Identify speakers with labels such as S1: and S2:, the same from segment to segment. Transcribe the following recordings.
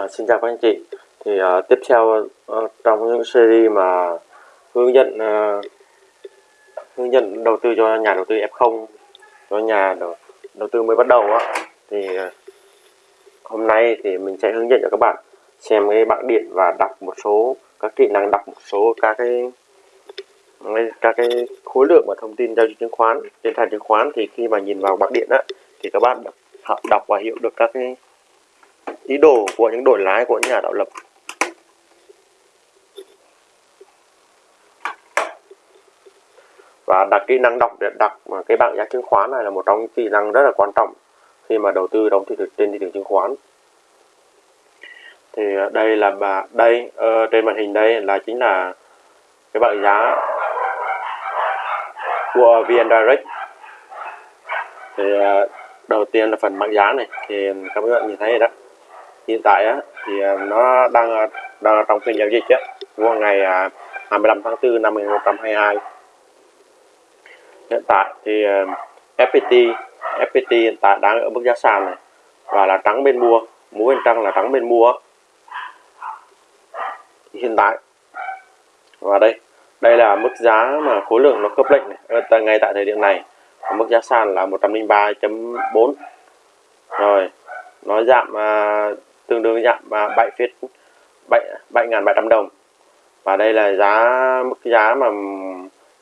S1: À, xin chào các anh chị. Thì uh, tiếp theo uh, trong những series mà hướng dẫn uh, hướng dẫn đầu tư cho nhà đầu tư F0 cho nhà đầu, đầu tư mới bắt đầu á thì uh, hôm nay thì mình sẽ hướng dẫn cho các bạn xem cái bảng điện và đọc một số các kỹ năng đọc một số các cái các cái khối lượng và thông tin giao dịch chứng khoán trên sàn chứng khoán thì khi mà nhìn vào bảng điện á thì các bạn đọc và hiểu được các cái ý đồ của những đội lái của nhà đạo lập. Và đặt kỹ năng đọc để đặt cái bảng giá chứng khoán này là một trong những kỹ năng rất là quan trọng khi mà đầu tư đóng thị trường trên thị trường chứng khoán. Thì ờ, đây là bà đây uh, trên màn hình đây là chính là cái bảng giá của VN Direct. Thì uh, đầu tiên là phần bảng giá này thì các bạn nhìn thấy rồi đó hiện tại á, thì à, nó đang à, đang trong phiên giao dịch á. Vào ngày à, 25 tháng 4 năm 2022 hiện tại thì FPT FPT hiện tại đang ở mức giá sàn này và là trắng bên mua múa bên trăng là trắng bên mua hiện tại và đây đây là mức giá mà khối lượng nó khớp lệnh này. Ờ, ngay tại thời điểm này mức giá sàn là 103.4 rồi nó giảm tương đương giảm 7 phết 7.700 đồng. Và đây là giá mức giá mà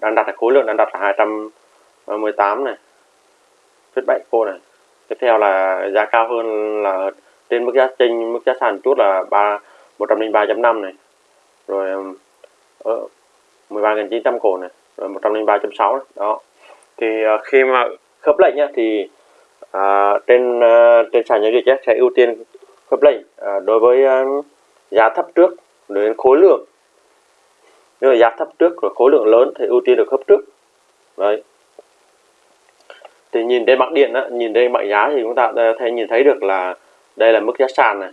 S1: đang đặt là khối lượng đang đặt là 218 này. Phết 7 cô này. Tiếp theo là giá cao hơn là trên mức giá trên mức giá sàn chút là 3 103.5 này. Rồi ở 13.900 ờ, cổ này. Rồi 103.6 đó. Thì ờ, khi mà khớp lệnh nhá, thì à, trên ờ, trên sàn giao dịch sẽ ưu tiên khớp lệnh à, đối với uh, giá thấp trước đến khối lượng. Nếu là giá thấp trước rồi khối lượng lớn thì ưu tiên được khớp trước. Đấy. Thì nhìn trên bảng điện á, nhìn đây bảng giá thì chúng ta thấy nhìn thấy được là đây là mức giá sàn này.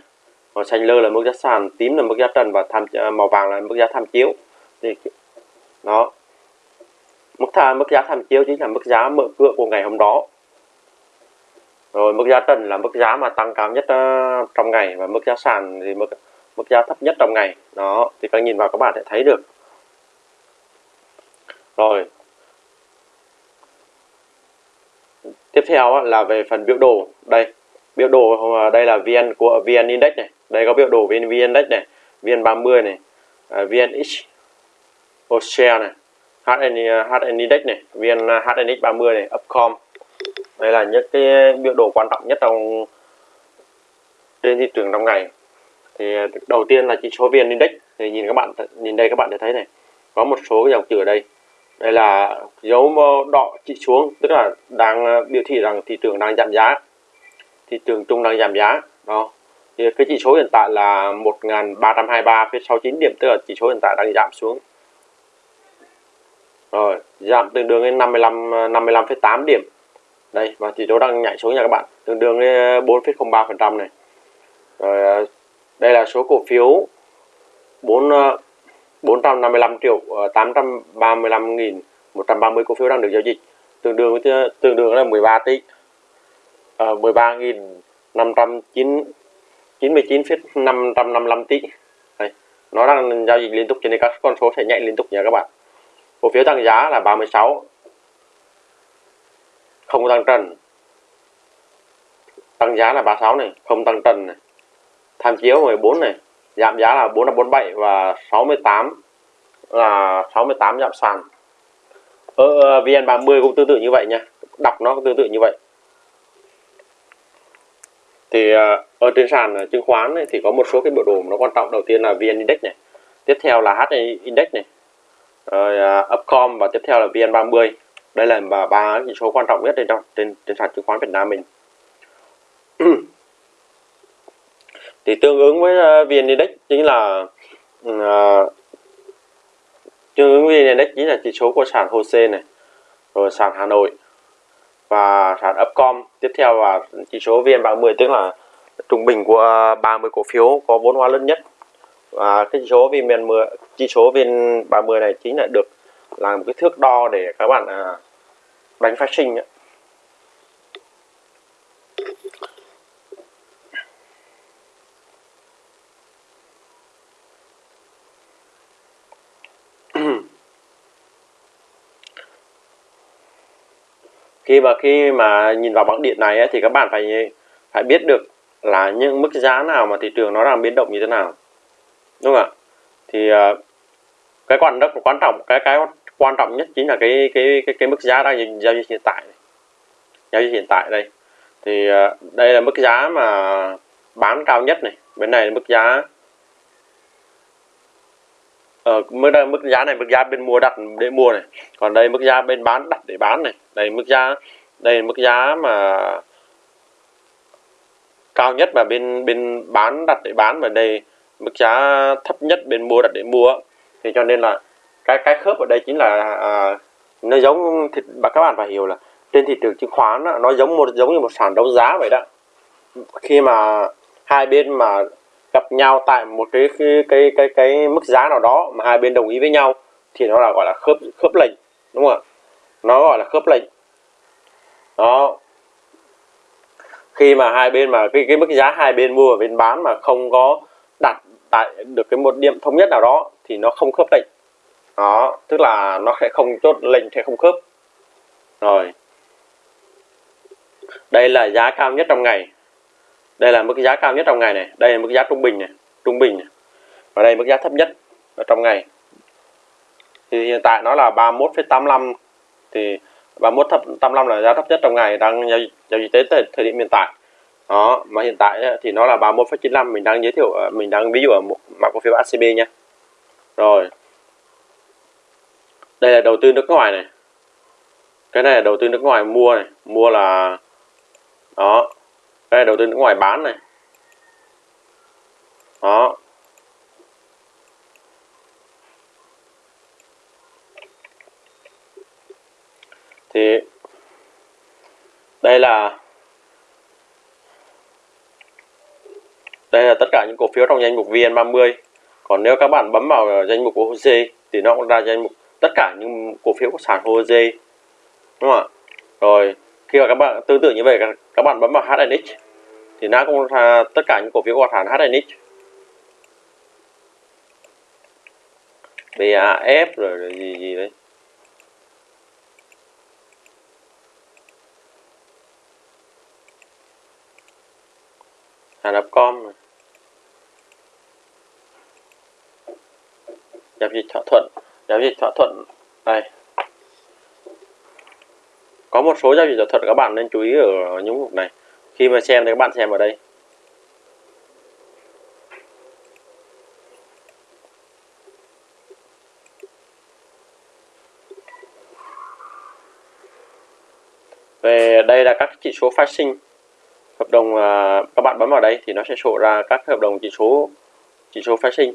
S1: Màu xanh lơ là mức giá sàn tím là mức giá trần và tham à, màu vàng là mức giá tham chiếu. Thì đó. Mức tha mức giá tham chiếu chính là mức giá mở cửa của ngày hôm đó rồi mức giá trần là mức giá mà tăng cao nhất uh, trong ngày và mức giá sàn thì mức mức giá thấp nhất trong ngày. Đó thì các nhìn vào các bạn sẽ thấy được. Rồi. Tiếp theo là về phần biểu đồ. Đây biểu đồ ờ, đây là vn của vn index này. Đây có biểu đồ vn vn index này vn 30 này ờ, vnx share này HN, HN Index này, VN HNX 30 này, Upcom. Đây là những cái biểu đồ quan trọng nhất trong trên thị trường trong ngày. Thì đầu tiên là chỉ số VN Index. Thì nhìn các bạn nhìn đây các bạn sẽ thấy này, có một số dòng chữ ở đây. Đây là dấu đỏ chỉ xuống, tức là đang biểu thị rằng thị trường đang giảm giá. Thị trường chung đang giảm giá. Đó. Thì cái chỉ số hiện tại là 1323,69 điểm, tức là chỉ số hiện tại đang giảm xuống rồi giảm tương đương đến 55 55,8 điểm đây và chỉ số đang nhảy xuống nha các bạn. Tương đương với ờ, 4,03 phần trăm này. Rồi ờ, đây là số cổ phiếu 4 455 ờ, triệu 835 nghìn 130 cổ phiếu đang được giao dịch. Tương đương với tương đương là 13 tỷ. À, 13.599,555 tỷ. Đây. nó đang giao dịch liên tục cho nên các con số sẽ nhảy liên tục nha các bạn. Cổ phiếu tăng giá là 36 không tăng trần. Tăng giá là 36 này không tăng trần này. Tham chiếu 14 này giảm giá là 447 và 68 là 68 giảm sàn. Ờ, ờ, ở VN30 cũng tương tự như vậy nha đọc nó cũng tương tự như vậy. Thì ờ, ở trên sàn chứng khoán này, thì có một số cái biểu đồ nó quan trọng. Đầu tiên là VN Index này tiếp theo là H Index này rồi uh, Upcom và tiếp theo là VN30 đây là ba, ba chỉ số quan trọng nhất trên trên trên sàn chứng khoán Việt Nam mình. Thì tương ứng với uh, VN Index chính là uh, tương ứng với VN Index chính là chỉ số của sàn HOSE này rồi sàn Hà Nội và sàn Upcom. Tiếp theo là chỉ số VN30 tức là trung bình của ờ, 30 cổ phiếu có vốn hóa lớn nhất. Và cái chỉ số VN 10 chỉ số VN 30 này chính là được làm một cái thước đo để các bạn à, bánh phát sinh ấy. khi mà khi mà nhìn vào bảng điện này ấy, thì các bạn phải phải biết được là những mức giá nào mà thị trường nó đang biến động như thế nào đúng không ạ thì ờ, cái quan rất quan trọng cái cái quan trọng nhất chính là cái cái cái, cái mức giá đang giao dịch hiện tại giao dịch hiện tại đây. Thì ờ, đây là mức giá mà bán cao nhất này. Bên này là mức giá ở mức đây, mức giá này mức giá bên mua đặt để mua này. Còn đây mức giá bên bán đặt để bán này. Đây mức giá đây là mức giá mà cao nhất mà bên bên bán đặt để bán và đây mức giá thấp nhất bên mua đặt để mua. Thì cho nên là cái cái khớp ở đây chính là à, nó giống thì các bạn phải hiểu là trên thị trường chứng khoán đó, nó giống một giống như một sàn đấu giá vậy đó. Khi mà hai bên mà gặp nhau tại một cái cái cái cái, cái mức giá nào đó mà hai bên đồng ý với nhau thì nó là gọi là khớp khớp lệnh đúng không ạ? Nó gọi là khớp lệnh. Đó. Khi mà hai bên mà cái cái mức giá hai bên mua và bên bán mà không có đặt tại được cái một điểm thống nhất nào đó thì nó không khớp lệnh đó tức là nó sẽ không chốt lệnh sẽ không khớp. Rồi. Đây là giá cao nhất trong ngày. Đây là mức giá cao nhất trong ngày này. Đây là mức giá trung bình này trung bình này. và đây mức giá thấp nhất ở trong ngày. Thì hiện tại nó là 31,85 thì 31 thấp 85 là giá thấp nhất trong ngày đang giao, giao dịch tới thời điểm hiện tại. Đó mà hiện tại thì nó là 31,95 mình đang giới thiệu à, mình đang ví dụ ở một mã cổ phiếu ACB nha. Rồi đây là đầu tư nước ngoài này. Cái này là đầu tư nước ngoài mua này. Mua là, đó. Đây là đầu tư nước ngoài bán này. Đó. Thì, đây là đây là tất cả những cổ phiếu trong danh mục VN30 còn nếu các bạn bấm vào danh mục OC thì nó cũng ra danh mục tất cả những cổ phiếu của sàn HOSE đúng không ạ? Rồi, khi mà các bạn tương tự như vậy, các bạn bấm vào HNX thì nó cũng ra tất cả những cổ phiếu của sàn HNX BAF rồi gì gì đấy. Hàn Upcom giao dịch thỏa thuận giao dịch thỏa thuận. Đây. Có một số giao dịch thỏa thuận các bạn nên chú ý ở những mục này. Khi mà xem thì các bạn xem ở đây. Về đây là các chỉ số phát sinh. Hợp đồng à, các bạn bấm vào đây thì nó sẽ sổ ra các hợp đồng chỉ số chỉ số phái sinh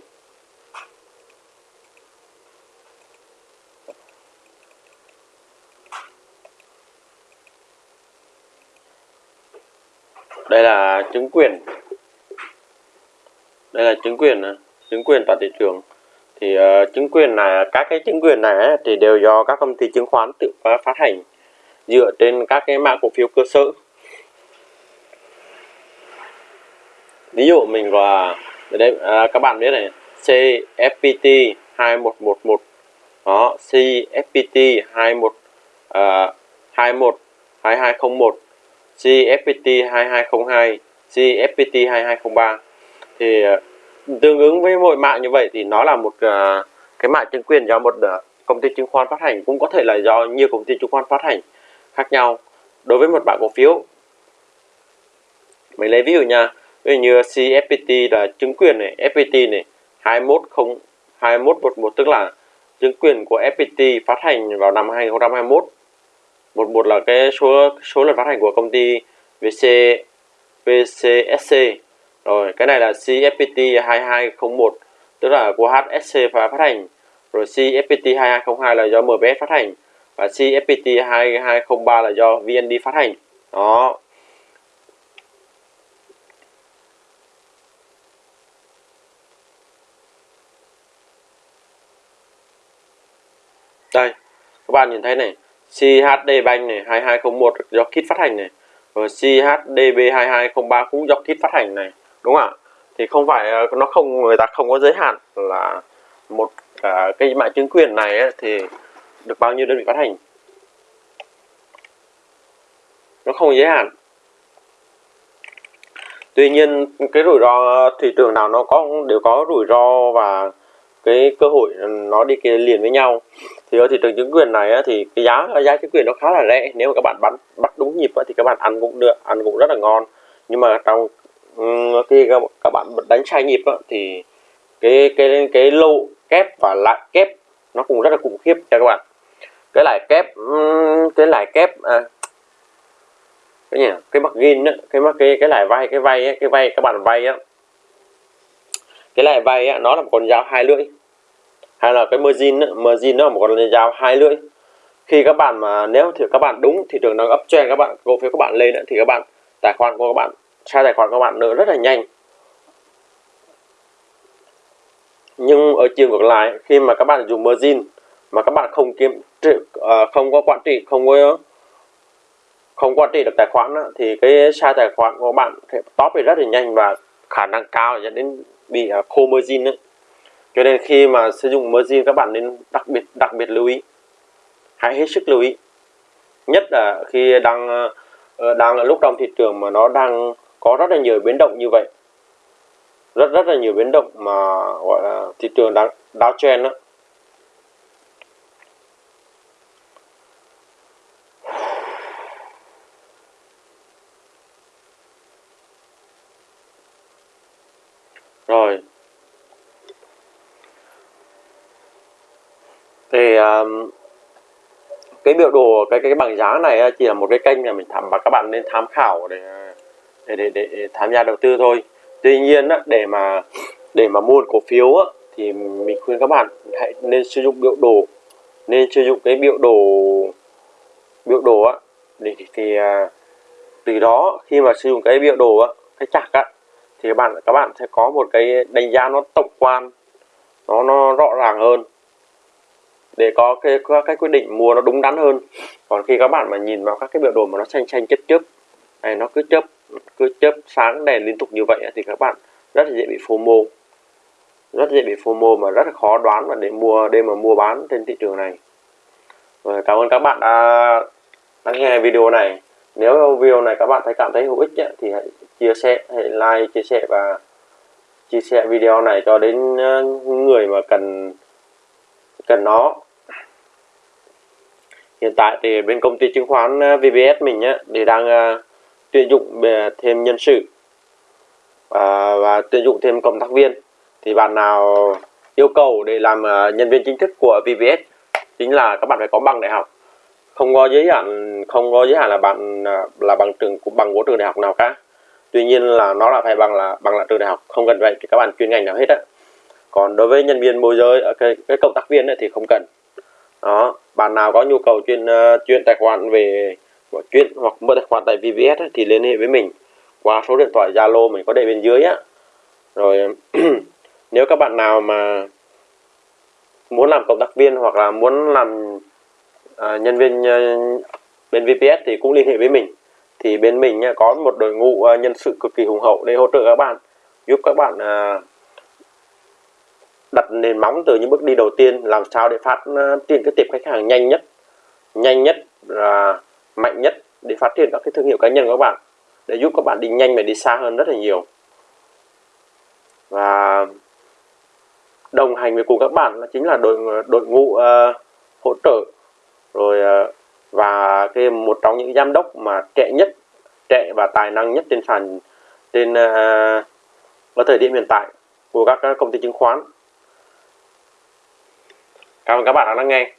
S1: đây là chứng quyền. Đây là chứng quyền à, chứng quyền toàn thị trường. Thì uh, chứng quyền này các cái chứng quyền này thì đều do các công ty chứng khoán tự phát hành dựa trên các cái mã cổ phiếu cơ sở. Ví dụ mình là đây à, các bạn biết này CFPT 2111 đó CFPT 21 à, 21 2201 CFPT 2202 CFPT 2203 thì ờ, tương ứng với mỗi mã như vậy thì nó là một uh, cái mã chứng quyền do một uh, công ty chứng khoán phát hành cũng có thể là do nhiều công ty chứng khoán phát hành khác nhau. Đối với một mã cổ phiếu mình lấy ví dụ nha ví dụ như CFPT là chứng quyền này FPT này 210 2111 tức là chứng quyền của FPT phát hành vào năm 2021 11 là cái số số lần phát hành của công ty VC VCSC rồi, cái này là CFPT 2201 tức là của HSC phát hành. Rồi CFPT 2202 là do MBS phát hành và CFPT 2203 là do VND phát hành. Đó. Đây, các bạn nhìn thấy này CHD Bank này 2201 do kit phát hành này rồi CHDB 2203 cũng do kit phát hành này đúng không ạ? Thì không phải ờ, nó không người ta không có giới hạn là một à, cái mã chứng quyền này ấy, thì được bao nhiêu đơn vị phát hành. Nó không giới hạn. Tuy nhiên cái rủi ro thị trường nào nó có đều có rủi ro và cái cơ hội ừ, nó đi kia liền với nhau. Thì ở thị trường chứng quyền này á, thì cái giá giá chứng quyền nó khá là rẻ. Nếu mà các bạn bắt bắt đúng nhịp á, thì các bạn ăn cũng được ăn cũng rất là ngon. Nhưng mà trong ừ, khi các bạn đánh sai nhịp á, thì cái cái cái lô kép và lãi kép nó cũng rất là khủng khiếp cho các bạn. Cái lãi kép ừ, cái lãi kép à, cái gì cái mặt á cái cái cái lãi vay cái vay cái vay các bạn vay á cái lãi vay á, nó là một con dao hai lưỡi. Hay là cái margin á, margin nó là một con dao hai lưỡi. Khi các bạn mà nếu thì các bạn đúng thị trường đang ấp trend các bạn cổ phiếu các bạn lên thì các bạn tài khoản của các bạn sai tài khoản của các bạn nữa rất là nhanh. Nhưng ở chiều ngược lại khi mà các bạn dùng margin mà các bạn không kiếm à, không có quản trị không có không quản trị được tài khoản thì cái sai tài khoản của bạn sẽ top đi rất là nhanh và khả năng cao dẫn đến bị uh, khô margin đấy cho nên khi mà sử dụng margin các bạn nên đặc biệt đặc biệt lưu ý. Hãy hết sức lưu ý. Nhất là khi đang uh, đang là lúc trong thị trường mà nó đang có rất là nhiều biến động như vậy. Rất rất là nhiều biến động mà gọi là thị trường đang downtrend đó rồi. Thì um, cái biểu đồ cái cái bảng giá này uh, chỉ là một cái kênh mà mình thăm và các bạn nên tham khảo để uh, để để, để tham gia đầu tư thôi. Tuy nhiên á, để mà để mà mua cổ phiếu á, thì mình khuyên các bạn hãy nên sử dụng biểu đồ nên sử dụng cái biểu đồ biểu đồ á thì, thì, thì từ đó khi mà sử dụng cái biểu đồ á cái chặt á thì các bạn các bạn sẽ có một cái đánh giá nó tổng quan, nó nó rõ ràng hơn để có cái có cái quyết định mua nó đúng đắn hơn. Còn khi các bạn mà nhìn vào các cái biểu đồ mà nó xanh xanh chớp chớp này nó cứ chớp cứ chớp sáng, đèn liên tục như vậy thì các bạn rất là dễ bị FOMO. Rất dễ bị FOMO mà rất là khó đoán và để mua, để mà mua bán trên thị trường này. Rồi cảm ơn các bạn đã lắng nghe video này nếu video này các bạn thấy cảm thấy hữu ích ấy, thì hãy chia sẻ hãy like chia sẻ và chia sẻ video này cho đến ờ, người mà cần cần nó. Hiện tại thì bên công ty chứng khoán ờ, VBS mình á thì đang uh, tuyển dụng thêm nhân sự và, và tuyển dụng thêm cộng tác viên. Thì bạn nào yêu cầu để làm uh, nhân viên chính thức của VBS chính là các bạn phải có bằng đại học không có giới hạn không có giới hạn là bạn à, là bằng trường bằng của trường đại học nào cả. Tuy nhiên là nó là phải bằng là bằng là trường đại học không cần vậy thì các bạn chuyên ngành nào hết á. Còn đối với nhân viên môi giới ở cái, cái cộng tác viên ấy, thì không cần. Đó bạn nào có nhu cầu chuyên uh, à, chuyên tài khoản về chuyên hoặc mở tài khoản tại VVS ấy, thì liên hệ với mình. Qua số điện thoại Zalo mình có để bên dưới á. Rồi nếu các bạn nào mà muốn làm cộng tác viên hoặc là muốn làm Ờ, nhân viên ờ, bên VPS thì cũng liên hệ với mình. Thì bên mình ờ, có một đội ngũ nhân sự cực kỳ hùng hậu để hỗ trợ các bạn giúp các bạn đặt nền móng từ những bước đi đầu tiên làm sao để phát triển cái tiệm khách hàng nhanh nhất nhanh nhất là mạnh nhất để phát triển các cái thương hiệu cá nhân của các bạn để giúp các bạn đi nhanh và đi xa hơn rất là nhiều. Và đồng hành với cùng các bạn là chính là đội đội ngũ uh, hỗ trợ rồi ờ, và cái một trong những giám đốc mà trẻ nhất, trẻ và tài năng nhất trên sàn, trên ờ, ở thời điểm hiện tại của các công ty chứng khoán. Cảm ơn các bạn đã lắng nghe.